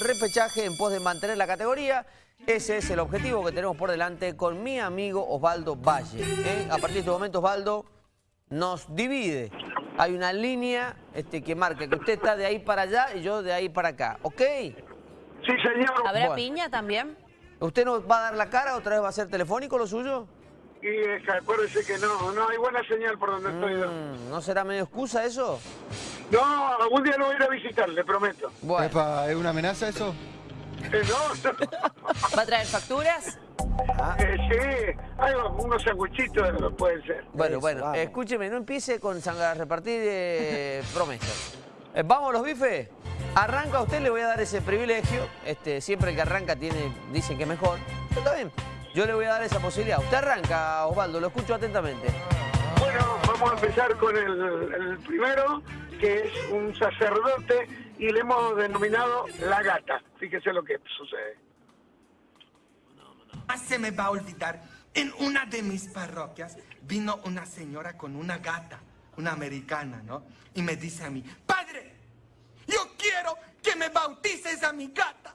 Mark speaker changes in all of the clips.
Speaker 1: repechaje en pos de mantener la categoría. Ese es el objetivo que tenemos por delante con mi amigo Osvaldo Valle. ¿eh? A partir de este momento, Osvaldo nos divide. Hay una línea este, que marca que usted está de ahí para allá y yo de ahí para acá. ¿Ok?
Speaker 2: Sí, señor.
Speaker 3: ¿Habrá
Speaker 1: Bueno.
Speaker 3: piña también?
Speaker 1: ¿Usted nos va a dar la cara? ¿Otra vez va a ser telefónico lo suyo?
Speaker 2: Y eh, acuérdese que no, no hay buena señal por donde estoy yo.
Speaker 1: Mm, ¿No será medio excusa eso?
Speaker 2: No, algún día lo voy a ir a visitar, le prometo.
Speaker 1: Bueno,
Speaker 4: Epa, ¿es una amenaza eso?
Speaker 2: Eh, no, no.
Speaker 3: ¿Va a traer facturas?
Speaker 2: Eh, sí, hay unos sanguchitos, pueden ser.
Speaker 1: bueno,
Speaker 4: Eso,
Speaker 1: bueno.
Speaker 4: vamos.
Speaker 1: Escúcheme, no empiece con a repartir eh, promesas. Eh, ¿Vamos los bifes? Arranca usted, le voy a dar ese privilegio. Este, siempre que arranca tiene, dicen que es mejor. Pero está bien. Yo le voy a dar esa posibilidad. Usted arranca, Osvaldo, lo escucho atentamente.
Speaker 2: Bueno, vamos a empezar con el, el primero, que es un sacerdote y le hemos denominado la gata. Fíjese lo que sucede.
Speaker 5: Se me va a olvidar. En una de mis parroquias vino una señora con una gata, una americana, ¿no? Y me dice a mí, padre, yo quiero que me bautices a mi gata.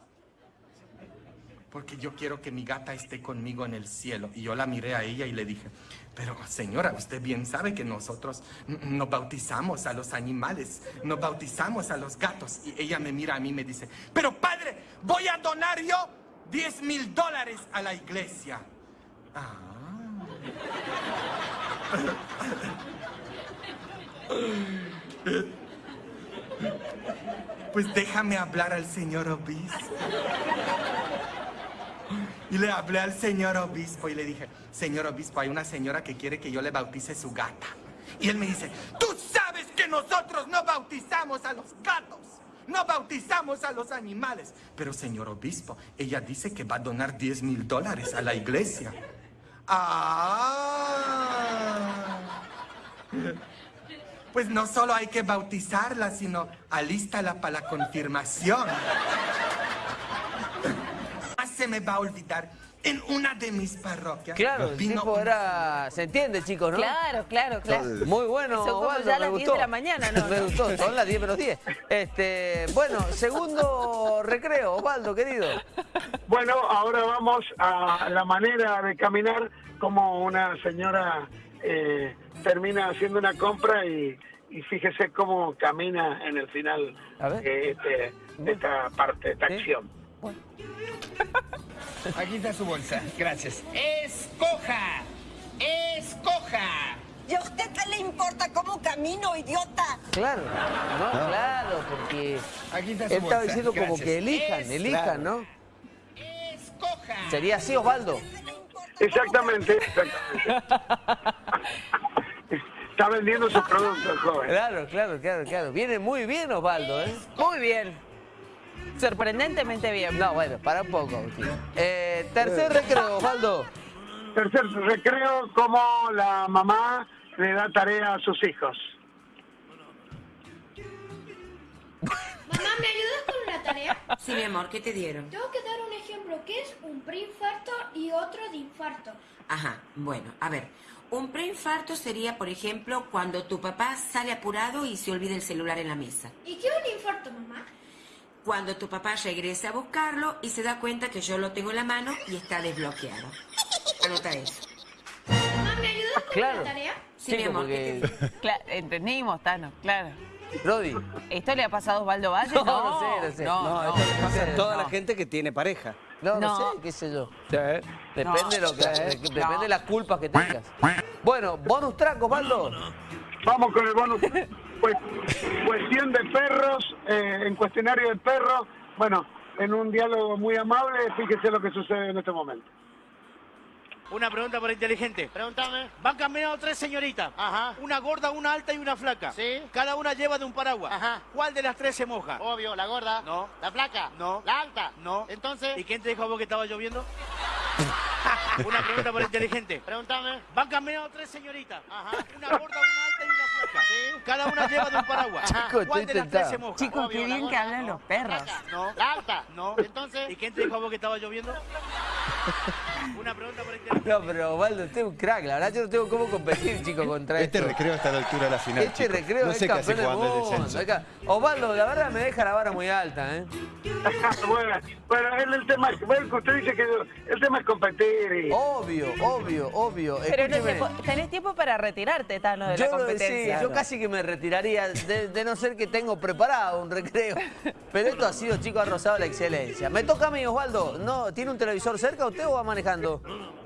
Speaker 5: Porque yo quiero que mi gata esté conmigo en el cielo. Y yo la miré a ella y le dije, pero señora, usted bien sabe que nosotros no bautizamos a los animales, no bautizamos a los gatos. Y ella me mira a mí y me dice, pero padre, voy a donar yo 10 mil dólares a la iglesia. Ah. Pues déjame hablar al señor obispo. Y le hablé al señor obispo y le dije, señor obispo, hay una señora que quiere que yo le bautice su gata. Y él me dice, tú sabes que nosotros no bautizamos a los gatos, no bautizamos a los animales. Pero señor obispo, ella dice que va a donar 10 mil dólares a la iglesia. Ah. Pues no solo hay que bautizarla, sino alístala para la confirmación. Me va a olvidar. En una de mis parroquias
Speaker 1: Claro, el
Speaker 5: vino
Speaker 1: tipo era... ¿Se entiende, chicos, no?
Speaker 3: Claro, claro, claro.
Speaker 1: Muy bueno,
Speaker 3: Son como ya las 10
Speaker 1: gustó.
Speaker 3: de la mañana, ¿no?
Speaker 1: me gustó, son las 10 menos 10. Este, bueno, segundo recreo, Osvaldo, querido.
Speaker 2: Bueno, ahora vamos a la manera de caminar como una señora eh, termina haciendo una compra y, y fíjese cómo camina en el final de, este- de esta parte, de esta
Speaker 1: Sí.
Speaker 2: acción.
Speaker 6: Aquí está su bolsa, gracias. ¡Escoja! ¡Escoja!
Speaker 7: ¿Y a usted qué le importa cómo camino, idiota?
Speaker 1: Claro, no, claro, porque
Speaker 6: Aquí está su
Speaker 1: él estaba
Speaker 6: bolsa,
Speaker 1: diciendo como
Speaker 6: gracias.
Speaker 1: que elijan,
Speaker 6: Es-
Speaker 1: elijan, ¿no?
Speaker 6: ¡Escoja!
Speaker 1: Sería así, Osvaldo.
Speaker 2: Exactamente, exactamente. Está vendiendo su producto, el joven.
Speaker 1: Claro, claro, claro, claro. Viene muy bien, Osvaldo, ¿eh?
Speaker 3: Muy bien. Sorprendentemente bien.
Speaker 1: No, bueno, para un poco. Eh, tercer recreo, Osvaldo.
Speaker 2: Tercer recreo, como la mamá le da tarea a sus hijos.
Speaker 8: Mamá, ¿me ayudas con una tarea?
Speaker 9: Sí, mi amor, ¿qué te dieron?
Speaker 8: Tengo que dar un ejemplo, ¿qué es un preinfarto y otro de infarto?
Speaker 9: Ajá, bueno, a ver. Un preinfarto sería, por ejemplo, cuando tu papá sale apurado y se olvida el celular en la mesa.
Speaker 8: ¿Y qué es un infarto, mamá?
Speaker 9: Cuando tu papá regresa a buscarlo y se da cuenta que yo lo tengo en la mano y está desbloqueado. Anota eso.
Speaker 8: Mamá, ¿me ayudas con
Speaker 1: Claro.
Speaker 8: una tarea?
Speaker 9: Sí, mi
Speaker 1: Chico,
Speaker 9: amor, ¿qué te
Speaker 1: porque...
Speaker 3: Cla- entendimos, Tano, claro.
Speaker 1: Rodi.
Speaker 3: ¿Esto le ha pasado a Osvaldo Valle?
Speaker 1: No, no sé, no sé.
Speaker 3: No,
Speaker 1: No,
Speaker 3: no,
Speaker 10: esto le pasa
Speaker 3: no,
Speaker 10: a toda la
Speaker 3: no.
Speaker 10: gente que tiene pareja.
Speaker 1: No, no,
Speaker 3: No.
Speaker 1: sé, qué sé yo.
Speaker 10: Sí.
Speaker 1: Depende,
Speaker 3: No.
Speaker 1: lo que, de-
Speaker 3: No.
Speaker 1: depende de las culpas que tengas. Bueno, bonus track, Osvaldo.
Speaker 2: Vamos con el bonus. Pues, cuestión de perros, eh, en cuestionario de perros. Bueno, en un diálogo muy amable, fíjese lo que sucede en este momento.
Speaker 11: Una pregunta para inteligente.
Speaker 6: Pregúntame.
Speaker 11: Van caminando tres señoritas.
Speaker 6: Ajá.
Speaker 11: Una gorda, una alta y una flaca.
Speaker 6: Sí.
Speaker 11: Cada una lleva de un paraguas.
Speaker 6: Ajá.
Speaker 11: ¿Cuál de las tres se moja?
Speaker 6: Obvio, la gorda.
Speaker 11: No.
Speaker 6: La flaca.
Speaker 11: No.
Speaker 6: La alta.
Speaker 11: No.
Speaker 6: Entonces.
Speaker 11: ¿Y quién te dijo a vos que estaba lloviendo? Una pregunta para inteligente.
Speaker 6: Pregúntame.
Speaker 11: Van caminando tres señoritas.
Speaker 6: Ajá.
Speaker 11: Una gorda, una alta y una
Speaker 6: Sí.
Speaker 11: Cada una lleva de un paraguas.
Speaker 1: Chico,
Speaker 11: ¿Cuál
Speaker 1: estoy
Speaker 11: de las tres se moja?
Speaker 3: Chicos,
Speaker 6: Obvio,
Speaker 3: qué bien que hablan
Speaker 6: No.
Speaker 3: los perros.
Speaker 11: No.
Speaker 6: Alta.
Speaker 11: No.
Speaker 6: Entonces.
Speaker 11: ¿Y quién te dijo a vos que estaba lloviendo? Una pregunta por internet.
Speaker 1: No, pero Osvaldo, usted es un crack. La verdad, yo no tengo cómo competir, chicos, contra
Speaker 4: Este
Speaker 1: esto.
Speaker 4: recreo está a la altura de la final.
Speaker 1: Este recreo
Speaker 4: no
Speaker 1: es
Speaker 4: sé
Speaker 1: campeón del mundo. Osvaldo, la verdad me deja la vara muy alta, ¿eh?
Speaker 2: bueno, bueno, el, el tema, bueno, que usted dice que el tema es competir y...
Speaker 1: Obvio, obvio, obvio.
Speaker 3: Pero no tenés tiempo para retirarte, Tano, de la
Speaker 1: Yo, lo- sí,
Speaker 3: competencia.
Speaker 1: yo casi que me retiraría, de, de no ser que tengo preparado un recreo. Pero esto ha sido, chicos, ha rozado la excelencia. Me toca a mí, Osvaldo. ¿No, ¿Tiene un televisor cerca usted o va manejando?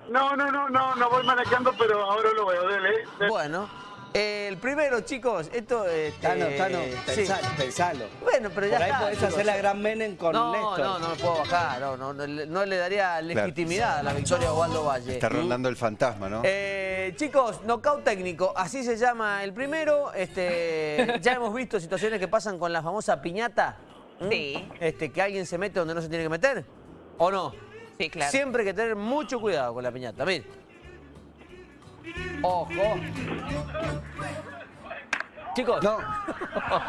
Speaker 2: No, no, no, no, no voy manejando, pero ahora lo veo, dele. dele.
Speaker 1: Bueno, eh, el primero, chicos, esto... este,
Speaker 10: Tano, Tano,
Speaker 1: sí.
Speaker 10: pensalo, pensalo.
Speaker 1: Bueno, pero ya
Speaker 10: Por ahí
Speaker 1: está,
Speaker 10: podés
Speaker 1: chicos.
Speaker 10: hacer la gran Menem con
Speaker 1: no,
Speaker 10: Néstor.
Speaker 1: No, no, no puedo bajar. No, no, no, le- no le daría legitimidad a la victoria de Osvaldo Valle.
Speaker 4: Está rondando el fantasma, ¿no?
Speaker 1: Eh, chicos, knockout técnico, así se llama el primero. Este, ya hemos visto situaciones que pasan con la famosa piñata.
Speaker 3: Sí.
Speaker 1: Este, que alguien se mete donde no se tiene que meter. ¿O no?
Speaker 3: Sí, claro.
Speaker 1: Siempre hay que tener mucho cuidado con la piñata. Mire. Ojo. Chicos.
Speaker 4: No.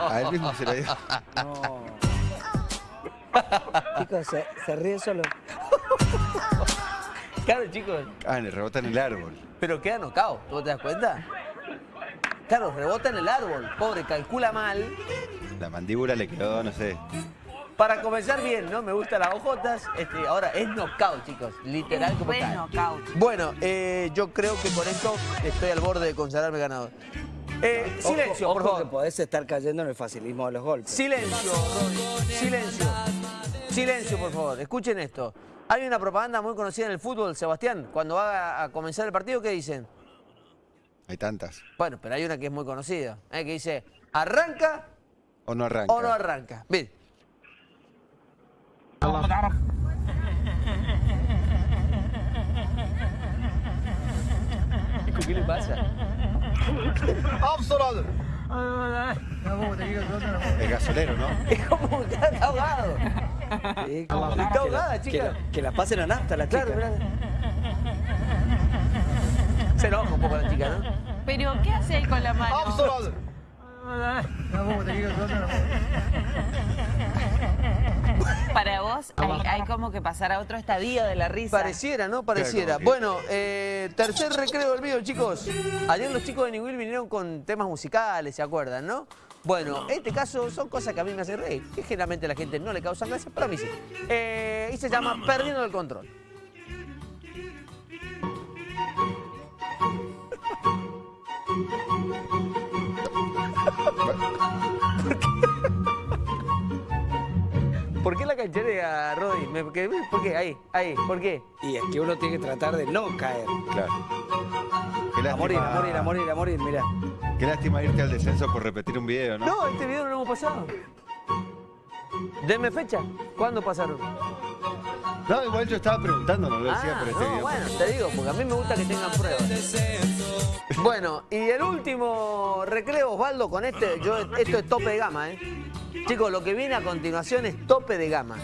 Speaker 4: A él mismo se lo dio.
Speaker 10: No. Chicos, se, se ríe solo.
Speaker 1: Claro, chicos.
Speaker 4: Ah, le rebota en el árbol.
Speaker 1: Pero queda knockout, ¿tú te das cuenta? Claro, rebota en el árbol. Pobre, calcula mal.
Speaker 4: La mandíbula le quedó, no sé.
Speaker 1: Para comenzar bien, ¿no? Me gustan las ojotas. Este, ahora, es knockout, chicos. Literal como
Speaker 3: Buen
Speaker 1: tal.
Speaker 3: knockout.
Speaker 1: Bueno, eh, yo creo que con esto estoy al borde de consagrarme ganador. Eh,
Speaker 10: Ojo-
Speaker 1: silencio, por favor.
Speaker 10: que podés estar cayendo en el facilismo de los golpes.
Speaker 1: Silencio. Silencio. Silencio, por favor. Escuchen esto. Hay una propaganda muy conocida en el fútbol, Sebastián. Cuando va a comenzar el partido, ¿qué dicen?
Speaker 4: Hay tantas.
Speaker 1: Bueno, pero hay una que es muy conocida, ¿eh? que dice, ¿arranca
Speaker 4: O no arranca.
Speaker 1: o no arranca? Bien. ¿Qué le pasa?
Speaker 4: El gasolero, ¿no?
Speaker 1: Es como está ahogado.
Speaker 10: Sí, como
Speaker 1: Está
Speaker 10: que
Speaker 1: ahogada,
Speaker 10: la- que
Speaker 1: chica.
Speaker 10: la- Que la pasen a nafta la chica.
Speaker 1: Claro, mirá. Se enoja un poco la chica, ¿no?
Speaker 3: Pero, ¿qué hace él con la mano? Para vos hay, hay como que pasar a otro estadio de la risa.
Speaker 1: Pareciera, ¿no? Pareciera. Bueno, eh, tercer recreo del video, chicos. Ayer los chicos de Newell vinieron con temas musicales, ¿se acuerdan, no? Bueno, en este caso son cosas que a mí me hacen reír, que generalmente a la gente no le causan gracia, pero a mí sí. Eh, y se llama Perdiendo el Control. ¿Por qué la cancherea, Rodri? Me- que- ¿Por qué? Ahí, ahí, ¿por qué?
Speaker 10: Y es que uno tiene que tratar de no caer.
Speaker 4: Claro. Qué
Speaker 10: A morir, a morir, a morir, a morir, mirá.
Speaker 4: Qué lástima irte al descenso por repetir un video, ¿no?
Speaker 1: No, este video no lo hemos pasado. Deme fecha. ¿Cuándo pasaron?
Speaker 4: No, igual yo estaba preguntando, no lo decía
Speaker 1: Ah,
Speaker 4: por este
Speaker 1: no,
Speaker 4: video.
Speaker 1: bueno, te digo, porque a mí me gusta que tengan pruebas. Bueno, y el último recreo, Osvaldo, con este, yo, esto es tope de gama, ¿eh? Chicos, lo que viene a continuación es tope de gama.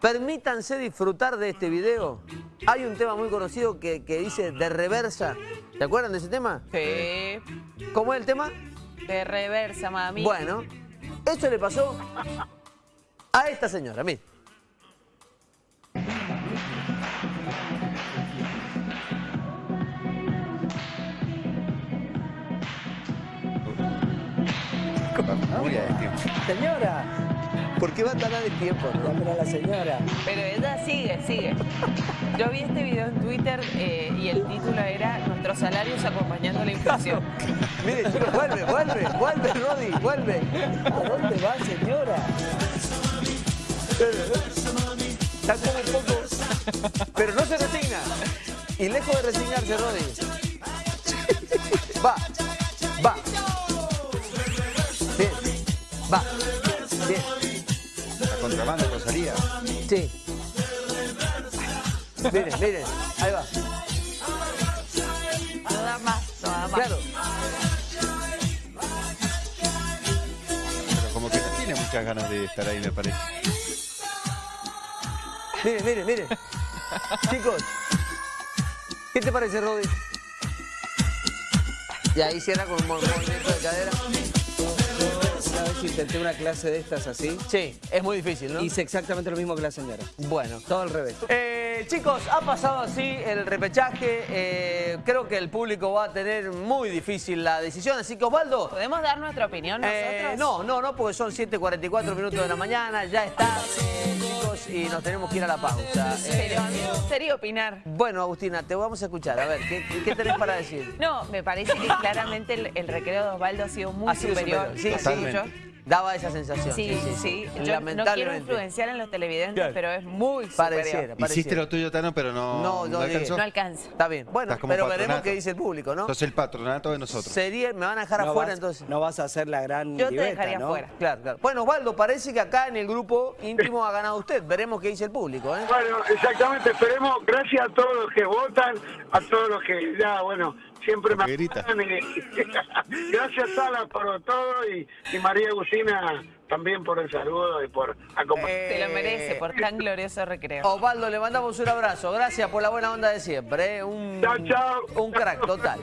Speaker 1: Permítanse disfrutar de este video. Hay un tema muy conocido que, que dice de reversa. ¿Se acuerdan de ese tema?
Speaker 3: Sí.
Speaker 1: ¿Cómo es el tema?
Speaker 3: De reversa, mami.
Speaker 1: Bueno, eso le pasó a esta señora, mire.
Speaker 4: Muy a destiempo.
Speaker 10: Señora,
Speaker 1: ¿Por qué va a tardar el tiempo? no?
Speaker 10: a la señora.
Speaker 3: Pero ella sigue, sigue. Yo vi este video en Twitter eh, y el título era Nuestros salarios acompañando la inflación.
Speaker 1: Mire, chicos, vuelve, vuelve, vuelve, Rodi, vuelve.
Speaker 10: ¿A dónde va, señora?
Speaker 1: Está como un poco. Pero no se resigna. Y lejos de resignarse, Rodi. Va. Bien,
Speaker 4: La contrabanda Rosalía.
Speaker 1: sí. Miren, miren, ahí va.
Speaker 3: Nada más, nada más.
Speaker 1: Claro.
Speaker 4: Pero como que no tiene muchas ganas de estar ahí, me parece.
Speaker 1: Miren, miren, miren. Chicos, ¿qué te parece, Rodi? Y ahí cierra con un mo- movimiento de cadera.
Speaker 10: Una vez intenté una clase de estas así.
Speaker 1: Sí, es muy difícil, ¿no?
Speaker 10: Hice exactamente lo mismo que la señora.
Speaker 1: Bueno.
Speaker 10: Todo al revés.
Speaker 1: Eh, Eh, chicos, ha pasado así el repechaje. Eh, creo que el público va a tener muy difícil la decisión. Así que, Osvaldo.
Speaker 3: ¿Podemos dar nuestra opinión nosotros?
Speaker 1: eh, no, no, no, porque son 7.44 minutos de la mañana. Ya está, chicos, y nos tenemos que ir a la pausa.
Speaker 3: Pero a mí me gustaría opinar.
Speaker 1: bueno, Agustina, te vamos a escuchar. A ver, ¿qué, qué tenés para decir?
Speaker 3: No, me parece que claramente el, el recreo de Osvaldo ha sido muy
Speaker 1: Ha sido
Speaker 3: superior.
Speaker 1: superior, sí. Daba esa sensación.
Speaker 3: Sí, sí, sí. Yo no quiero influenciar en los televidentes,
Speaker 1: Claro.
Speaker 3: pero es muy
Speaker 1: Pareciera, pareciera.
Speaker 4: Hiciste lo tuyo, Tano, pero no,
Speaker 1: No, no,
Speaker 4: alcanzó.
Speaker 3: No alcanza.
Speaker 1: Está bien. Bueno, pero veremos qué dice el público, ¿no?
Speaker 4: Sos el patronato de nosotros.
Speaker 1: Sería, me van a dejar
Speaker 10: No
Speaker 1: afuera
Speaker 10: vas-
Speaker 1: entonces.
Speaker 10: No vas a hacer la gran
Speaker 3: Yo te
Speaker 10: libeta,
Speaker 3: dejaría
Speaker 10: ¿no?
Speaker 3: afuera.
Speaker 1: Claro, claro. Bueno, Osvaldo, parece que acá en el grupo íntimo ha ganado usted. Veremos qué dice el público, ¿eh?
Speaker 2: Bueno, exactamente, esperemos, gracias a todos los que votan, a todos los que ya, bueno, siempre me
Speaker 4: Grita.
Speaker 2: apoyan y- gracias Sala por todo y, y María Agustina también por el saludo y por acompañar.
Speaker 3: Se lo merece por tan glorioso recreo.
Speaker 1: Osvaldo, le mandamos un abrazo. Gracias por la buena onda de siempre. ¿eh? Un,
Speaker 2: Chao, chao.
Speaker 1: un crack total.